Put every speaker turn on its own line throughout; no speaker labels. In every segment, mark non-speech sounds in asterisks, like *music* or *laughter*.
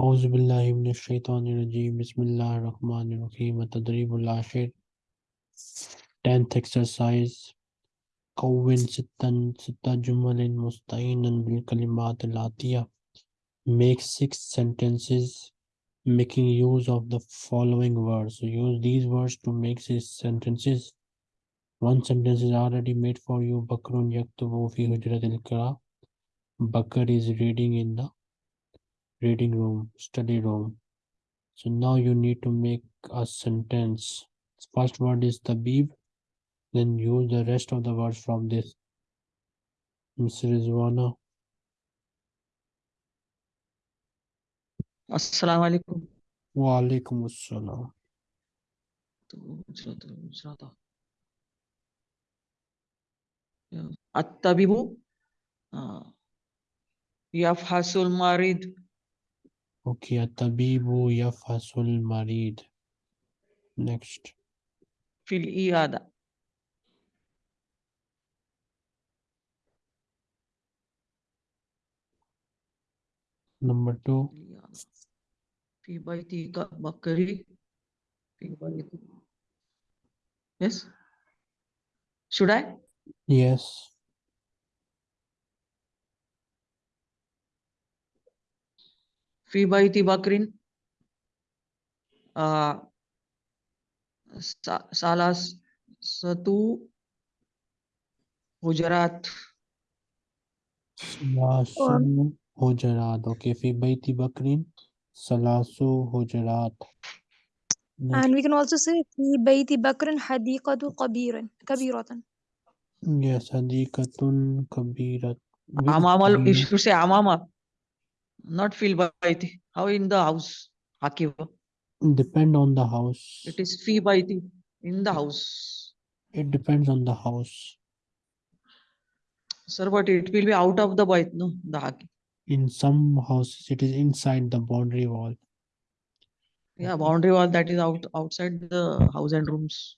Auzubillahiminashaitanirajim, Bismillah Rahman Rahim, Tadribul Ashir. 10th exercise. Kawin Sittan Sitta Jumalin Mustainan Bil Kalimat Latiya. Make six sentences making use of the following words. So use these words to make six sentences. One sentence is already made for you. Bakrun Yaktubu Fi Hujrat Bakr is reading in the reading room, study room. So now you need to make a sentence. First word is tabib, then use the rest of the words from this. Mr. Rizwana,
السلام عليكم
wa alaikum assalam.
الطبيب آه، يفحص المريض
Okay, tabibu yafhasul marid. Next.
في العيادة
Number two,
العيادة. في بيتك بكري في بيت Yes Should I
yes.
في بيت بكر آه، س- ثلاثة حجرات
Salasu hujarat. Okay, fi baiti bakrin. Salasu hujarat. Next.
And we can also say في بيت بكر حديقة كبيرة كبيرة
Yes, hadikatun kabirat. Which
أمام you
kabirat?
should say أمام not fee by How in the house? Akiva.
Depend on the house.
It is fee by in the house.
It depends on the house.
Sir, but it will be out of the bite, no? The haki.
In some houses, it is inside the boundary wall.
Yeah, boundary wall that is out outside the house and rooms.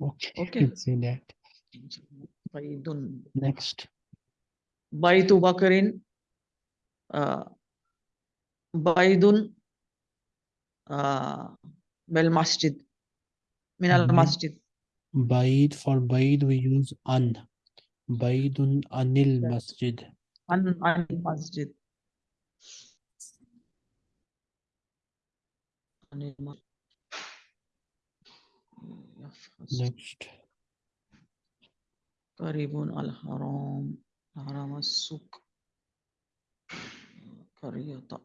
Okay.
Okay.
You can say that. Next.
By to bakarin uh, baidun uh, bel masjid min al
Bait.
masjid
Baid for Baid we use an. Baidun anil
Yes.
masjid.
an an masjid Anil mas- يفحص
Next.
قريب الحرام حرام السوق Carriota.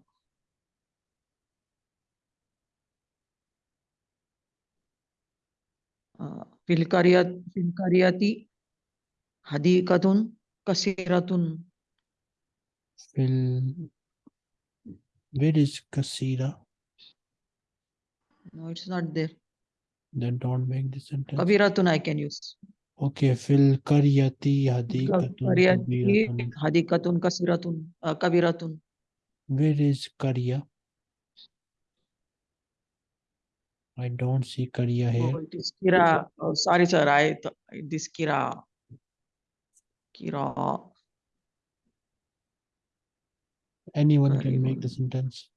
फिलकारिया फिलकारियाती हदीकतुन कसीरतुन
फिल where is kasira.
No it's not there.
Then don't make this sentence.
Kabiratun i can use.
Okay
fill
करयती
हदीकतुन हदीकतुन कसीरतुन कबीरतुन
where is Karya? I don't see Karya here.
Oh, it is Kira. Oh, sorry, sir. I it is Kira. Kira.
Anyone Sorry. can make the sentence.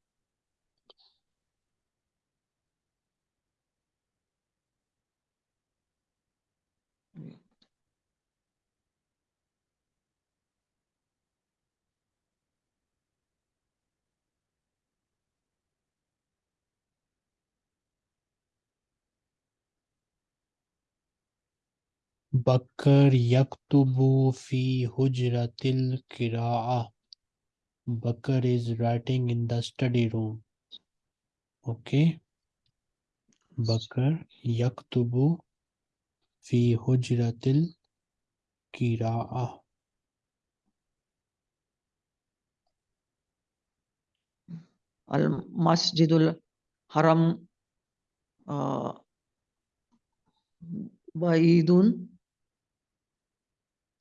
बकर यकतुबू फ़ी हुजरतिल किरा बकर is writing in the study room okay बकर यकतुबू फ़ी हुजरतिल किरा
अल मस्जिदुल हरम बईदुन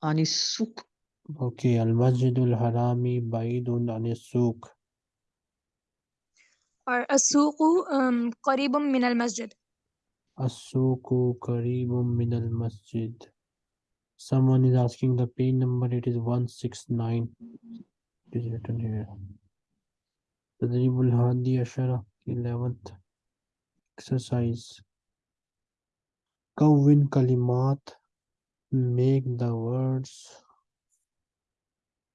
عن السوق
Okay, Al-Masjidul Harami Baidun Anis-Suq.
or السوق um, قريب من المسجد
As-Suqu Qaribun min al-Masjid. Someone is asking the page number, it is 169. It is written here. تدريب الهادي عشرة 11th exercise كون كلمات make the words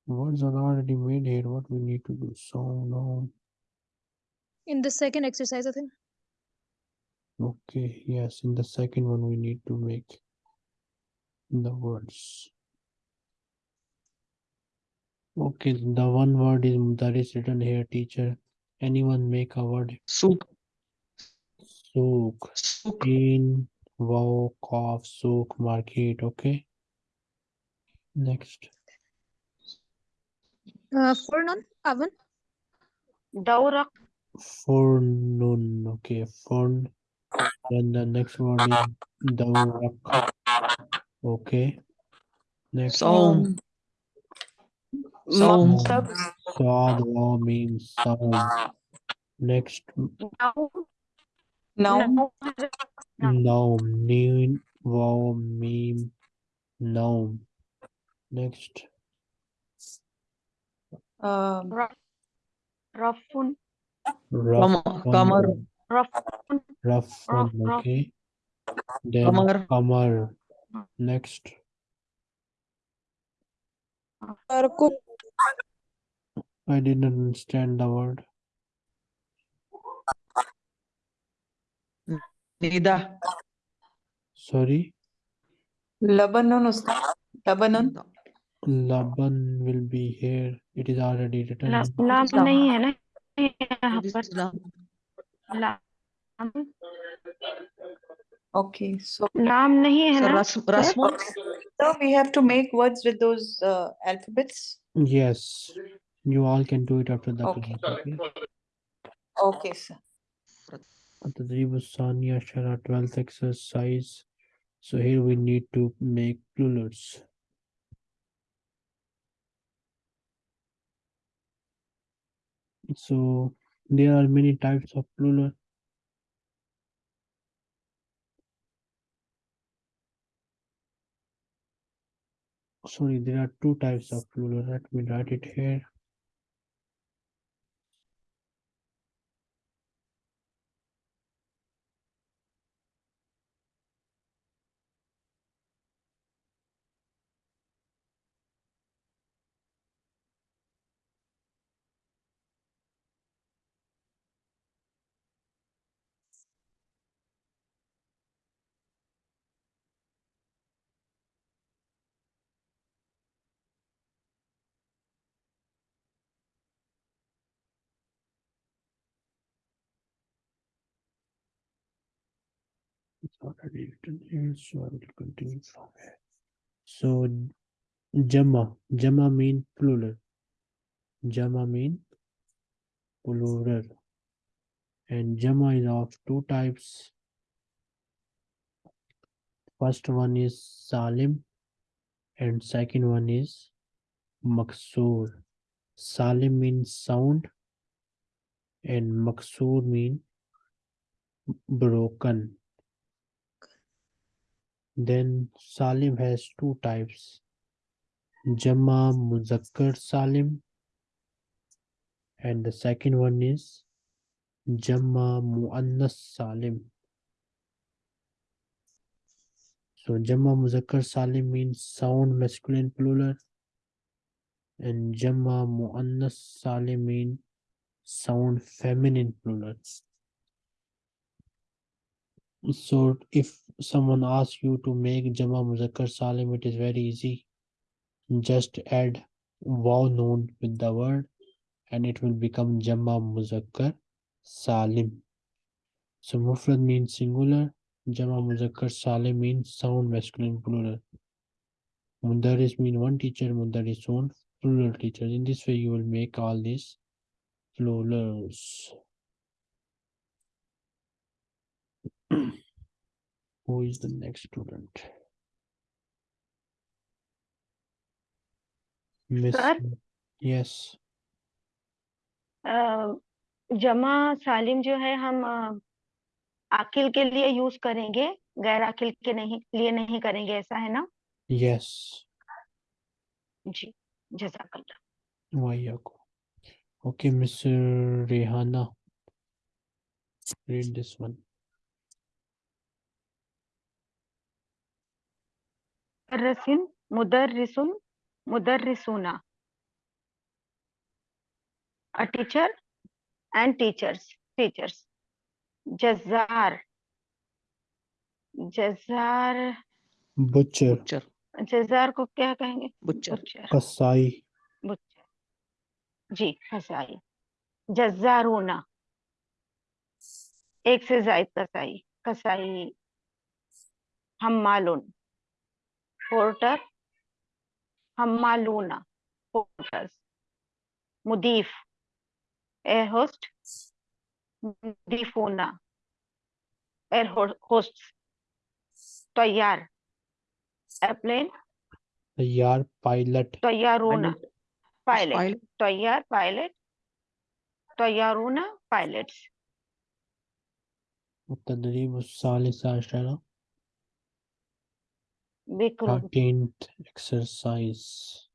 words are already made here. What we need to do? So now
In the second exercise, I think.
okay yes in the second one we need to make the words. Okay the one word is that is written here teacher. Anyone make a word?
Sook.
soak
Sook.
in Volkov Souk Market. Okay. Next.
Uh, Fornun, Avon.
Daurak.
noon. Okay. Forn. Then the next word is Daurak. Okay. Next.
Psalm.
Psalm. Psalm means song. Next.
No.
No, new wow meme no. Next.
Um
Rafun. Rafun.
Rafun. Rafun.
Okay. Then
Kamar.
Kamar. Next. I didn't understand the word.
Nida.
Sorry.
Lebanon, Ustad. Lebanon.
Laban will be here. It is already written.
Lam
नहीं है ना Okay, so Lam नहीं है ना. So we have to make words with those uh, alphabets.
Yes, you all can do it after that.
Okay.
Okay,
okay sir.
Tadrib Saniya Shara 12th exercise. So here we need to make plurals. So there are many types of plural. Sorry, there are two types of plural. Let me write it here. Already written here, so I will continue from here. So Jama, Jama mean plural. Jama mean plural. And Jama is of two types. First one is Salim and second one is Maksur. Salim means sound and Maksur mean broken. Then Salim has two types. Jama Muzakkar Salim and the second one is Jama Muannas Salim. So Jama Muzakkar Salim means sound masculine plural and Jama Muannas Salim means sound feminine plural. So if someone asks you to make Jama Muzakkar Salim, it is very easy. Just add waw noon with the word and it will become Jama Muzakkar Salim. So Mufrad means singular, Jama Muzakkar Salim means sound masculine plural. Mudaris mean one teacher, Mudaris one plural teacher. In this way you will make all these plurals. Who is the next student? Miss,
Sir?
yes,
अ, जमा सालिम जो है हम अ, आकिल के लिए use करेंगे गैर आकिल के नहीं लिए नहीं करेंगे ऐसा है ना
yes.
जी जजाकल्ला
Wayako. Okay, Miss Rehana. Read this one.
मुदर्रसिन मुदर्रिसुन मुदर्रिसुना a teacher and teachers teachers. Jazar. Jazar.
Butcher.
Butcher.
जजार को क्या कहेंगे? बुच्चर
कसाई.
बुच्चर जी कसाई. जजारूना एक से जायद कसाई. कसाई. हम्मालुन. पोर्टर हम्मालूना पोर्टर्स मुदीफ एयर होस्ट मुदीफूना एयर होस्ट तैयार airplane
Tayyar, pilot,
तैयारूना
Pilot.
Pilot
Pilot.
तैयार पायलट तैयारूना pilots
التدريب الثالث عشر
बिक्रो
thirteenth exercise.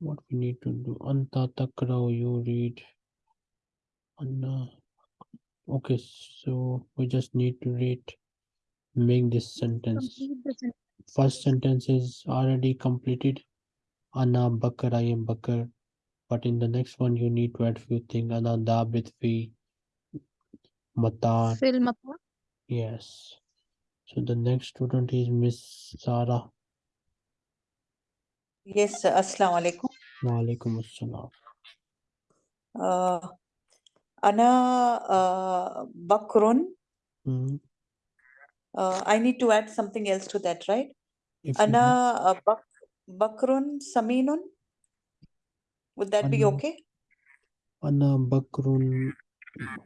What we need to do? Anta takrao, you read. Anna. Okay, so we just need to read, make this sentence.
Complete the sentence.
First sentence is already completed. Anna Bakar, I am Bakar. But in the next one, you need to add few things. Ana Dabit fi
Matan.
Yes. So the next student is Miss Sara.
Yes, sir. Assalamu alaikum.
Wa alaikum assalam.
Uh, Ana uh, Bakrun.
Mm -hmm.
uh, I need to add something else to that, right?
If
Ana uh, Bak Bakrun Saminun. Would that be okay?
Ana Bakrun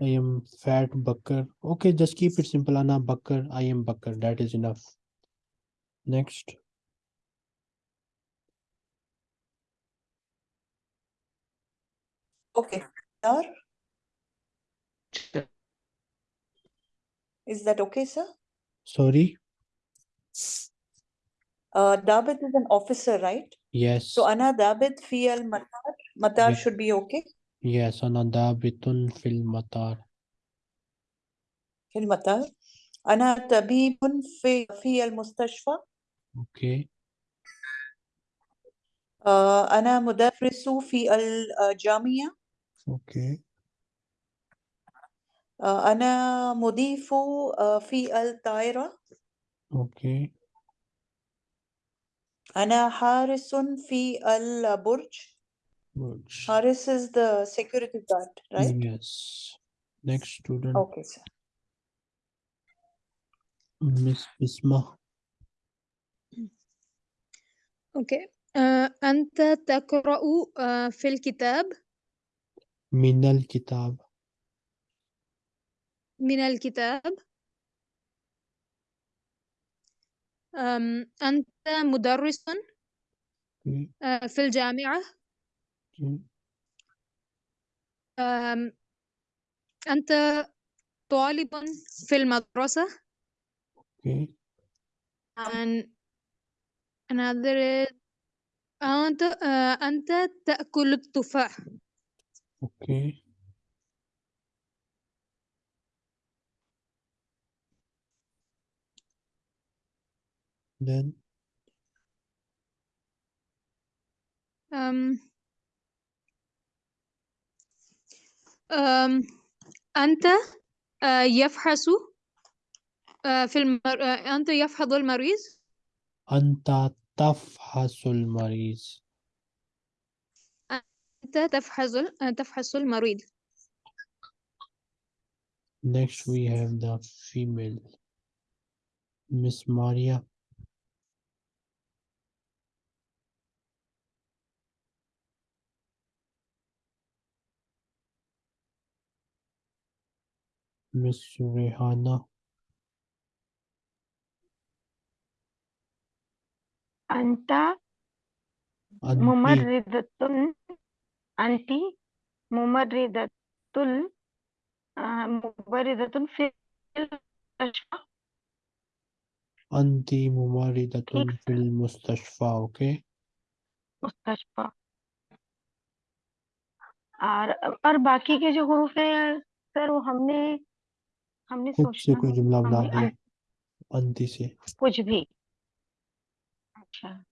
I am fat Bakar. Okay, just keep it simple. Anna Bakar, I am Bakar. That is enough. Next.
Okay. Sir,
Sure.
is that okay, sir?
Sorry.
Uh, Dabit is an officer, right?
Yes.
So Anna Dabit fi al Matar. Matar
Yeah.
should be okay.
Yes, أنا ضابط في
المطار. في المطار أنا طبيب في في المستشفى
Okay.
Uh, آه، أنا مدرس في الجامعة
Okay.
Uh, آه، أنا مضيف آه، في الطائرة
Okay.
أنا حارس في البرج
Good.
حارس is the security guard right
Yes. Next student,
okay sir
Miss Bisma.
أوكي آه، أنت تقرأ آه، في الكتاب
من الكتاب.
من الكتاب أم، أنت مدرس
Okay.
آه، في الجامعة
Okay.
أنت طالب في المدرسة؟
okay.
أن أنا أنت أه، أنت تأكل التفاح.
أوكي. Then?
um أنت آه، يفحص آه، في المر... آه، أنت يفحص المريض
أنت تفحص المريض.
أنت تفحص تفحص المريض
Next we have the female. Miss Maria. Miss Rehana
अंता मुमर्रिदतुन अंटी मुमर्रिदतुल मुमर्रिदतुन
फिल अंती
मुमर्रिदतुन
fill मुस्तशफा okay
मुस्तशफा और और बाकी के जो हरूफ हैं सर वो हमने हमने
खुद से कोई जुमला बना
हमने
दिया। अंति से।
कुछ भी। अच्छा।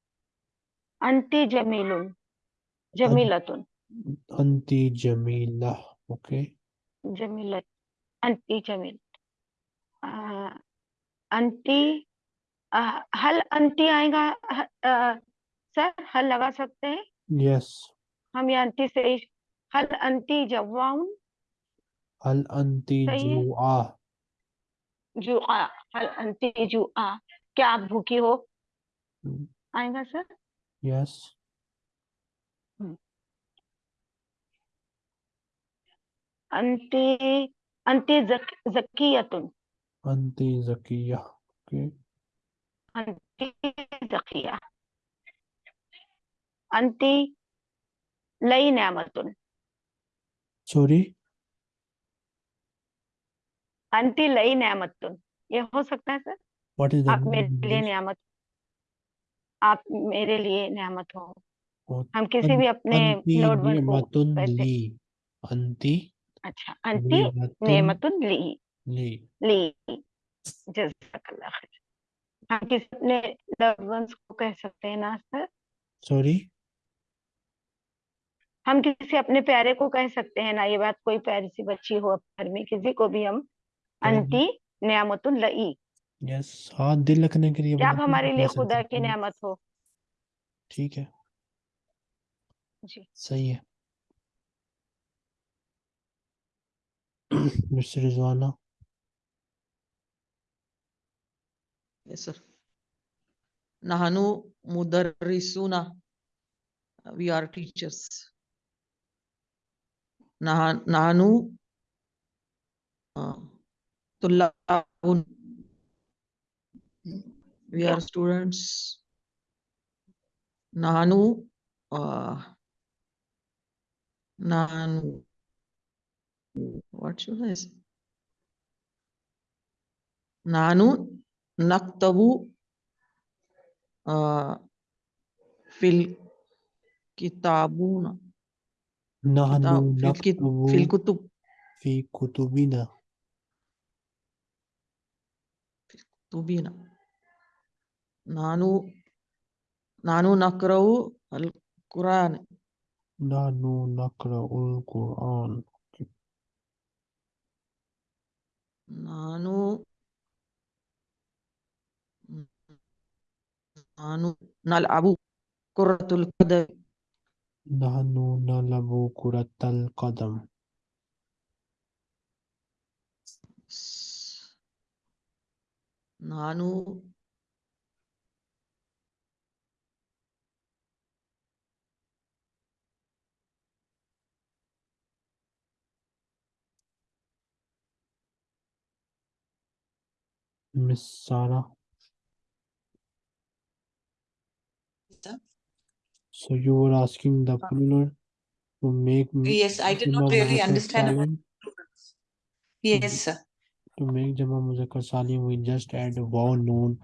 अंति जमीलुन। जमीलतुन।
अंति जमीला ओके।
जमीलत। अंति जमील। अंति हल अंति आएगा ह- आ, सर हल लगा सकते हैं?
यस।
हम ये अंति से हल अंति जवाउन।
हल अंति जुआ।
जुआ हल अंति जुआ क्या आप भूखी हो?
हम्म।
आएगा सर?
यस
अंति अंति जक, जकियतुन।
अंति जकिया ओके
अंति जकिया। अंति लई नेमतुन
सॉरी
अंति लई नेमतुन ये हो सकता है सर? आप मेरे लिए नियामत आप मेरे लिए नियामत हो। हम किसी भी अपने लोड को
अंति
अच्छा अंति नेमतुन ली।
ली।
ली। खैर। हम किसी अपने लव्ड को कह सकते हैं ना सर?
सॉरी
हम किसी अपने प्यारे को कह सकते हैं ना ये बात कोई प्यारी सी बच्ची हो घर में किसी को भी हम अंति नियामतुल लई।
यस हाथ दिल रखने के लिए
आप हमारे लिए खुदा की नियामत हो?
ठीक है।
जी।
सही है। *clears throat* मिस्टर रिजवाना।
यस सर नहनु मुदर्रिसुना। वी आर टीचर्स नहनु Tullahun. We are students. Nanu. Uh, Nanu. What should I say? Nanu naktabu uh, fil kitabuna.
Nanu
naktabu fil kutubina. مبينا نحن نحن نقرأ القرآن.
نحن نقرأ القرآن.
نحن نحن نلعب كرة القدم.
نحن نلعب كرة القدم.
ನಾನು
Miss Sara. So you were asking the uh, plural to make.
Yes, I did not really understand. Yes, sir.
To make Jama Muzakkar Salim, we just add a wow noon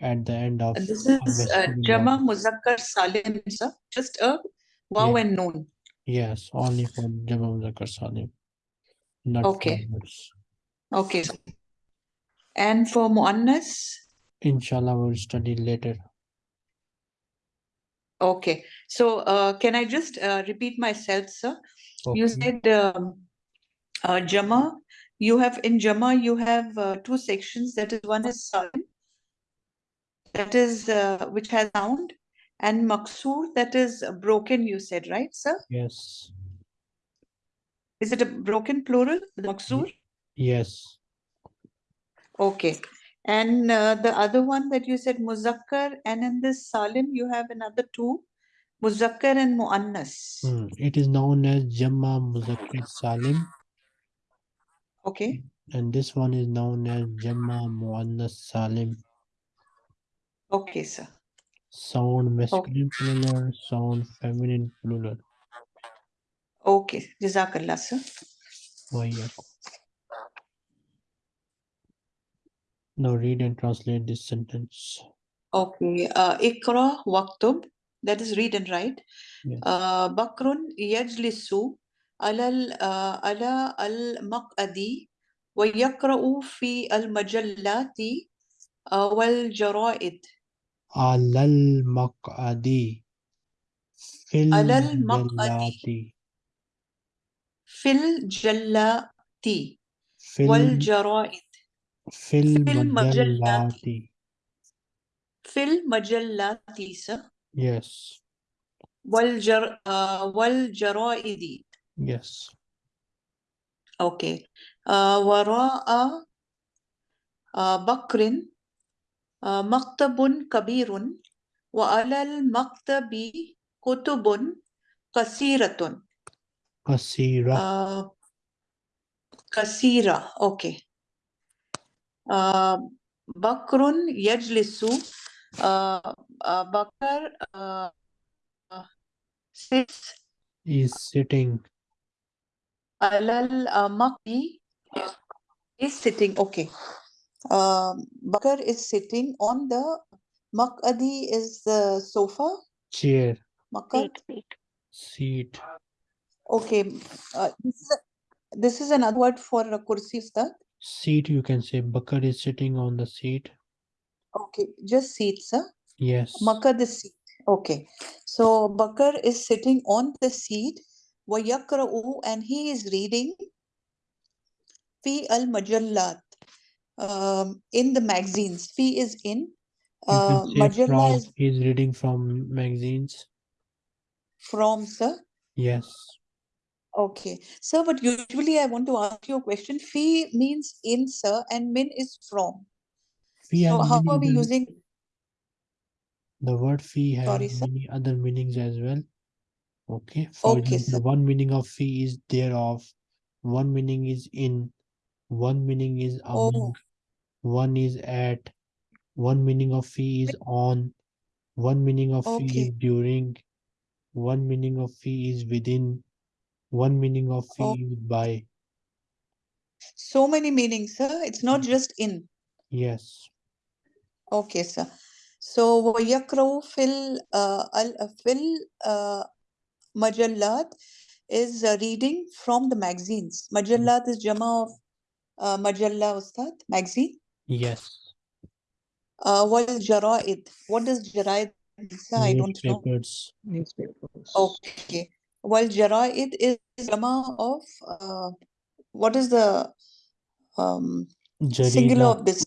at the end of
This is uh, Jama. Muzakkar Salim, sir. Just a wow
Yeah.
and noon.
Yes, only for Jama Muzakkar Salim. Not
Okay. Okay. And for Muannas,
Inshallah, we'll study later.
okay. So uh, can I just uh, repeat myself, sir? You said um, uh, Jama, you have in Jama, you have uh, two sections. That is one is Salim, that is uh, which has sound, and Maksur, that is broken, you said, right, sir?
Yes.
Is it a broken plural, Maksur?
Yes.
Okay. And uh, the other one that you said Muzakkar, and in this Salim, you have another two, Muzakkar and Muannas.
Hmm. It is known as Jama Muzakkar Salim,
Okay.
And this one is known as Jamma Muannas Salim.
Okay, sir.
Sound masculine okay. plural, sound feminine plural.
Okay. Jazakallah, sir.
Oh. Now read and translate this sentence.
Okay. Uh, Ikra waqtub. That is read and write.
Yes.
Uh, bakrun yajlisu على آه، على المقعد ويقرأ في المجلات آه، والجرائد.
على المقعد في
على المقعد
في
الجلات
في
والجرائد.
في
المجلات. في المجلات
yes.
والجر آه، والجرائد.
yes
Okay. Uh, وراء uh, بكر uh, مكتب كبير وعلى المكتب كتب كثيرة
قصيرة
uh, كثيرة okay uh, بكر يجلس uh, uh, بكر uh, uh, sits
is sitting
Alal uh, Maki is sitting, okay. Uh, Bakar is sitting on the, Makadi is the sofa.
Chair.
Makar.
Seat.
Okay. Uh, this, is this is another word for a kursi, sir.
Seat, you can say. Bakar is sitting on the seat.
Okay. Just seat, sir.
Yes.
Makar the seat. Okay. So Bakar is sitting on the seat ويقرأ and he is reading في المجلات um, in the magazines في is in
you
uh,
can say
Majalla
from
is
he is reading from magazines
from sir
yes
Okay, sir, but usually I want to ask you a question. Fee means in, sir, and min is from.
we
So
have
how
many
are we
other-
using?
the word fee has
Sorry, sir.
many other meanings as well okay for
Okay,
example,
sir.
one meaning of fee is thereof one meaning is in one meaning is
Oh.
among one is at one meaning of fee is on one meaning of fee
Okay.
is during one meaning of fee is within one meaning of fee
Oh.
is by
So many meanings, sir. It's not just in.
yes
Okay, sir. So ويقرأ في ال uh, al- في ال Majallat is uh, reading from the magazines. Majallat is jama of uh, Majalla Ustad, magazine.
Yes.
Uh, what is Jaraid? What is Jaraid? I don't know.
Newspapers.
Okay. Well, Jaraid is jama of uh, what is the um,
Jarida.
singular of this?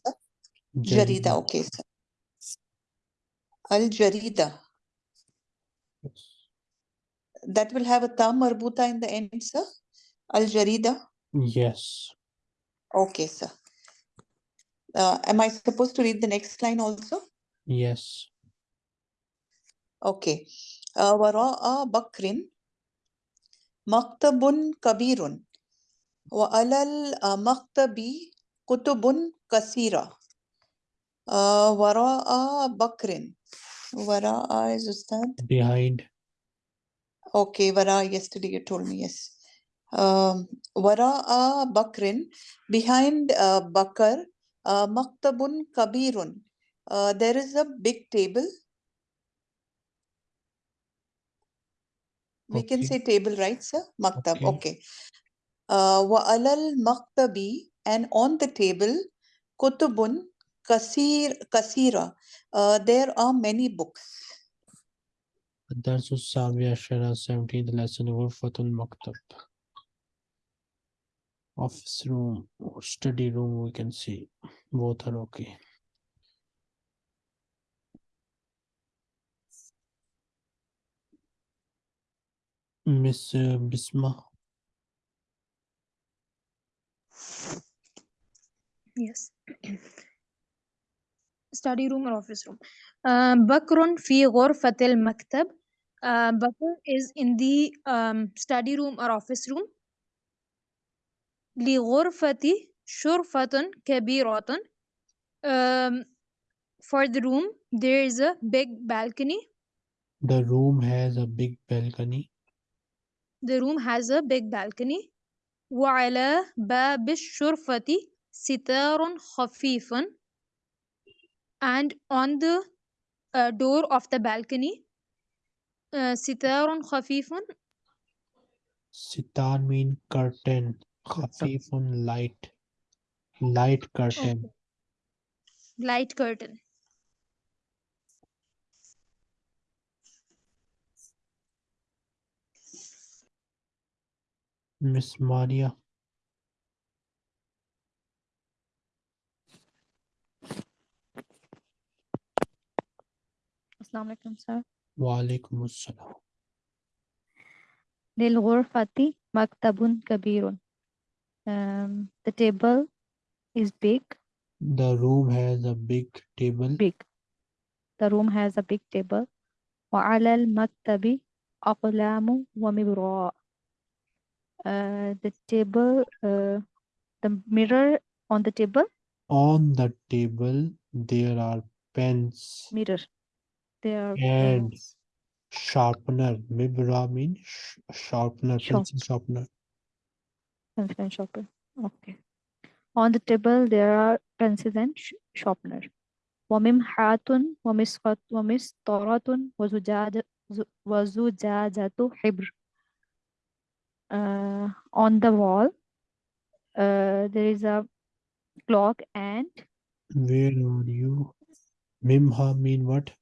Jarida.
Jarida. Okay, sir. Al Jarida
yes.
That will have a ta marbuta in the end, sir. Al Jarida.
yes
Okay, sir. Uh, am I supposed to read the next line also?
yes
Okay. Uh, وراء بكر مكتب كبير وعلى المكتب كتب كثيرة آه وراء بكر وراء is Ustad
behind
okay وراء yesterday you told me yes um, وراء بكر behind uh, بكر uh, مكتب كبير uh, there is a big table we can
Okay.
say table right sir maktab
Okay.
okay uh, وعلى المكتب and on the table كتب كثير كثيرة uh, there are many books
الدرس السابع عشر 17th lesson غرفة المكتب office room or study room we can see both are okay Miss uh, Bisma
Yes. study room or office room. Uh, بكر في غرفة المكتب. Uh, Bakr is in the um, study room or office room. لغرفة شرفة كبيرة. Um, for the room, there is a big balcony.
the room has a big balcony
The room has a big balcony. وعلى باب الشرفة ستار خفيف. and on the uh, door of the balcony uh, sitarun khafifun.
Sitar mean curtain. Khafifun light. Light curtain. Okay.
light curtain.
Miss maria.
السلام عليكم sir
Walaikum assalam.
للغرفة مكتب كبير um, the table is big
The room has a big table.
big the room has a big table وعلى المكتب أقلام ومبراء uh, the table uh, the mirror on the table
On the table there are pens
mirror there are
and
pens
sharpener. Mibra mean sh- sharpener, pencil sharpener.
pencil and sharpener okay on the table there are pencils and sh- sharpener وممحات ومسقط ومسطرة وزجاجة ز- وزجاجة حبر uh, on the wall uh, there is a clock and
Where are you? Mimha mean what?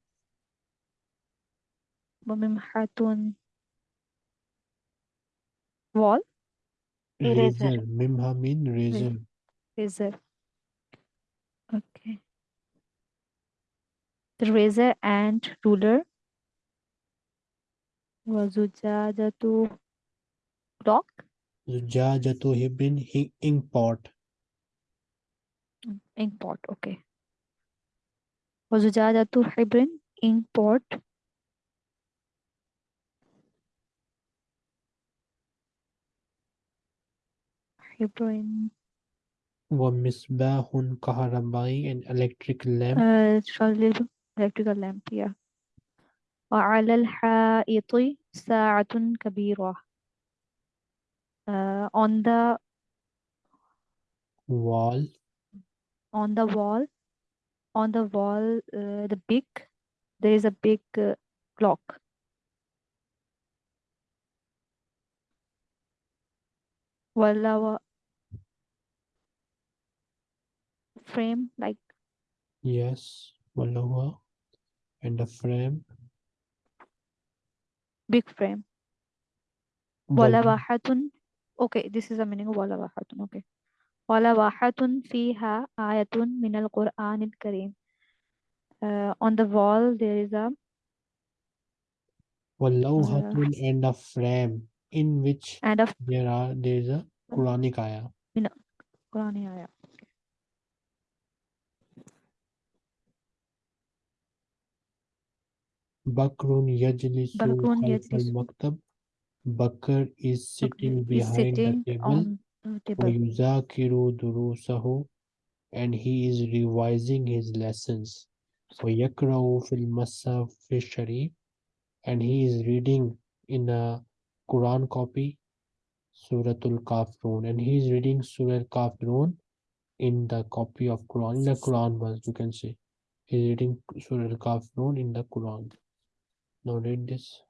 Mimhatun. Wall.
Eraser.
Razor. Mimha mean razor.
Razor. Okay. The razor and ruler. Wazujajatu clock.
Zujajatu hibin ink pot.
Ink pot, okay. Wazujajatu hibrin ink pot. حبر
Wa misbahun kaharabai an electric lamp.
uh, شغل electrical lamp yeah وعلى الحائط ساعة كبيرة uh, on the
Wall.
on the wall on the wall uh, the big there is a big uh, clock while our frame like
yes Vallava and the frame.
Big frame. Walawahatun okay this is the meaning of Walawahatun okay. Walawahatun fiha ayatun min al Quran Kareem. Uh, on the wall there is a
Wallawhatun uh, and a frame in which
and of
there are there is a Quranic ayah.
Quran ayah
Bakrun yajlisu
Bakrun
khalfal
yajlisu.
maktab. Bakr is sitting
is
behind
sitting
the table.
on the table
وَيُذَاكِرُ دُرُوسَهُ and he is revising his lessons. وَيَقْرَأُ فِي الْمَصْحَفِ الشَّرِيفِ and he is reading in a Quran copy Suratul Kafirun and he is reading Surah Kafirun in the copy of Quran, in the Quran verse you can see He is reading Surah Kafirun in the Quran. Now read this.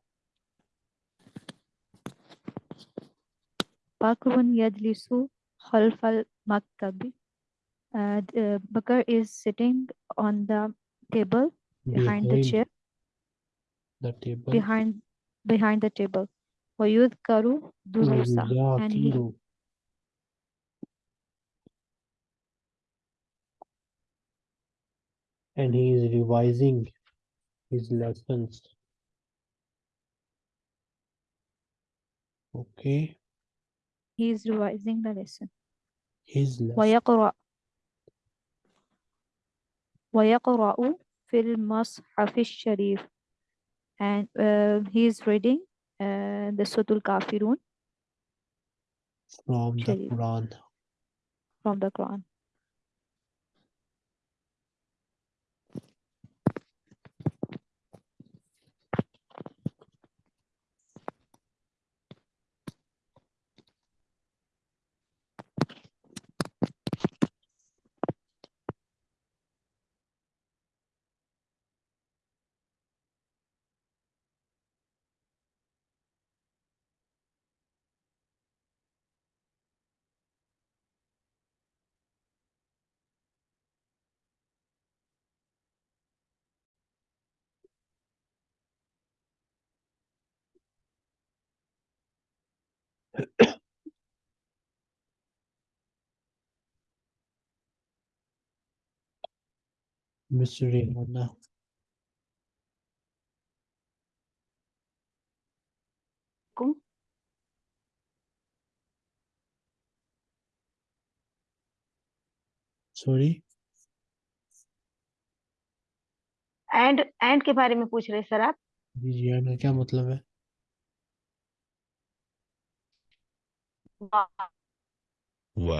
Bakr Yadlisu halfal Maktabi. Uh, Bakr is sitting on the table behind, behind the chair.
The table.
Behind behind the table. ويذكر دروسه and he
وَيُذَاكِرُ and he is revising his lessons. Okay,
he is revising the lesson
his lesson.
ويقرأ ويقرأ في المصحف الشريف and uh, he is reading uh, the Sutul Kafirun.
From the Quran.
from the Quran
Miss Rihanna.
कुम
Sorry.
And and के बारे में पूछ रहे sir आप?
जी Rihanna क्या मतलब है?
و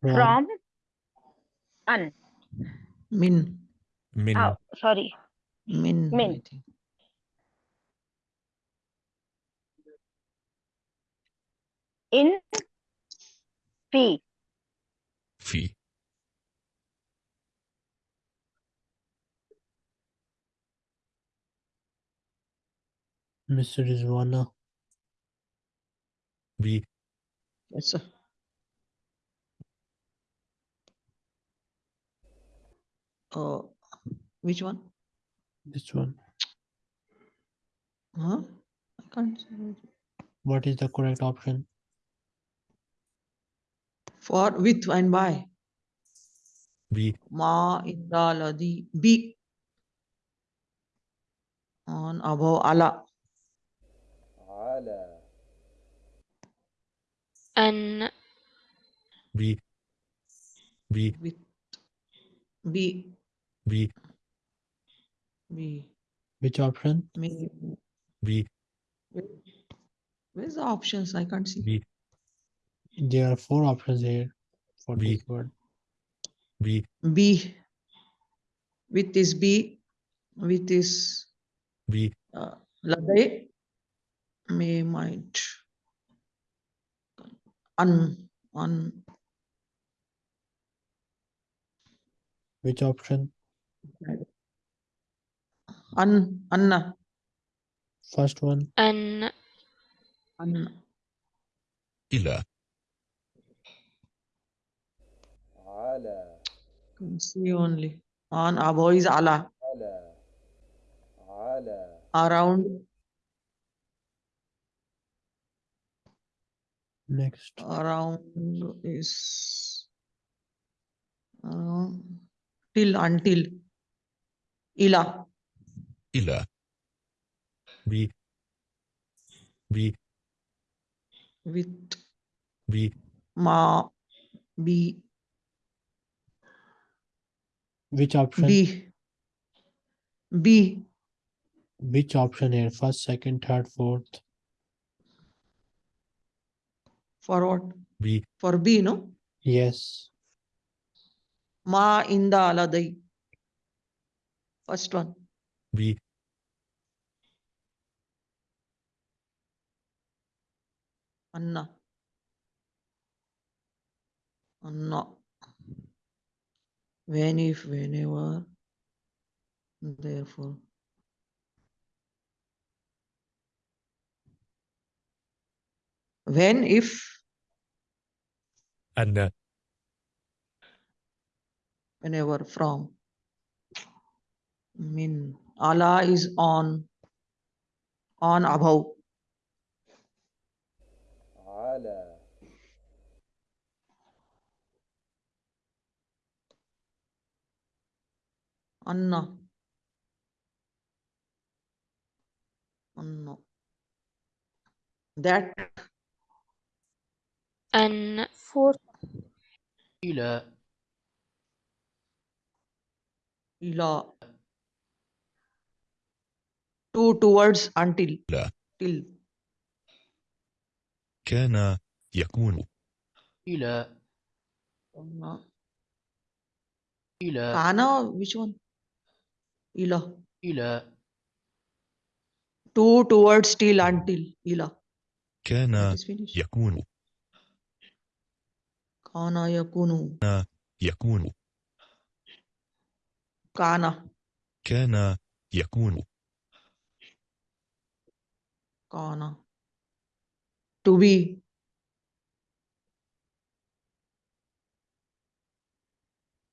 From,
an. Min.
Min.
Oh,
sorry.
Min.
Min. In fee.
Fee.
Mr. Rizwana.
B.
Yes, sir. Oh, which one?
This one.
Huh? I can't.
What is the correct option?
For with and by.
B.
Ma indra ladi B. On above ala.
Ala.
An. B. B.
With. B.
B.
B.
Which option?
Me.
B.
Where's the options? I can't see.
B.
There are four options here for
B.
this word.
B.
B. With this B. With this.
B.
Uh, Lade. May might. Un. Un.
Which option?
Un. Anna.
first one
أن
Anna.
إلى
Can see only. On above is ala. Around.
next
Around is. Around. Till until. Ila.
إلى ب ب
With.
ب
Ma. Be.
which option
Be. Be.
which option here first second third fourth
For what?
ب
For be, no?
yes
Ma inda aladai. First one.
We
Anna. Anna. When if whenever therefore. When if
Anna.
Whenever from I mean, Allah is on, on above. Allah. Anna. Anna. That.
An
fourth.
Ila.
Ila Two towards until.
لا.
Till.
كان يكون
إلى
Anna.
إلى
Kana, which one? Ila.
إلى
Two towards till until. Ila.
كان
That is finished.
يكون
Kana yakunu.
يكون
Kana.
كان يكون
Kana. To be.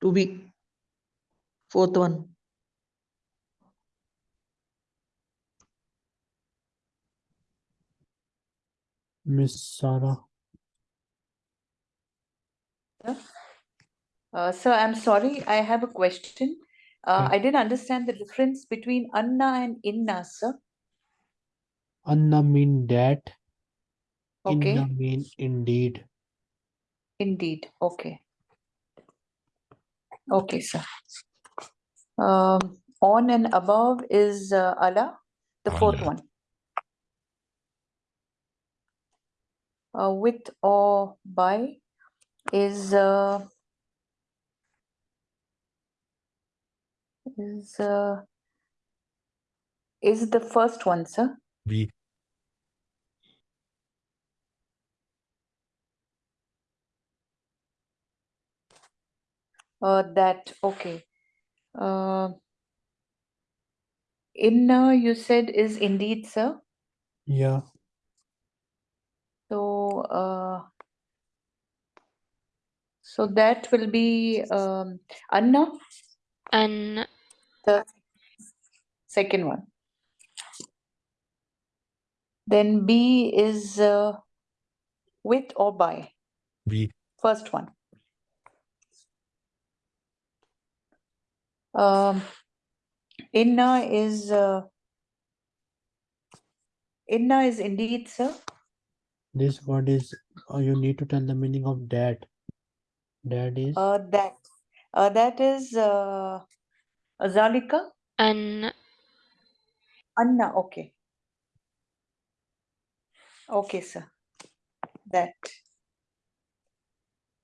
To be. Fourth one.
Miss Sarah.
Uh, sir, I'm sorry, I have a question. Uh,
Okay.
I didn't understand the difference between Anna and Inna, sir.
Anna mean that.
Okay.
Inna mean indeed.
Indeed. Okay. Okay, sir. Um, on and above is uh, Allah, the fourth one. Uh, with or by is uh, is uh, is the first one, sir.
We.
uh, that okay. Uh, inna you said is indeed sir?
Yeah.
So uh, so that will be um, anna?
And
the second one. Then b is uh, with or by?
B.
First one. Um, inna is uh, inna is indeed, sir.
This word is uh, you need to tell the meaning of that. That is
Uh, that uh, that is uh, Zalika.
أن
Anna, okay. Okay, sir. That.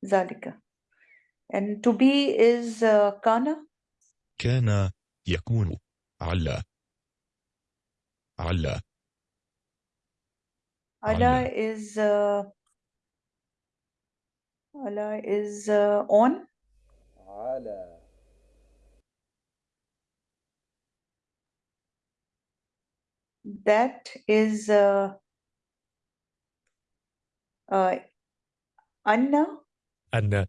Zalika. And to be is uh, Kana.
كان يكون على على Allah.
is uh, Allah is uh, on. That is uh, uh, Anna.
أن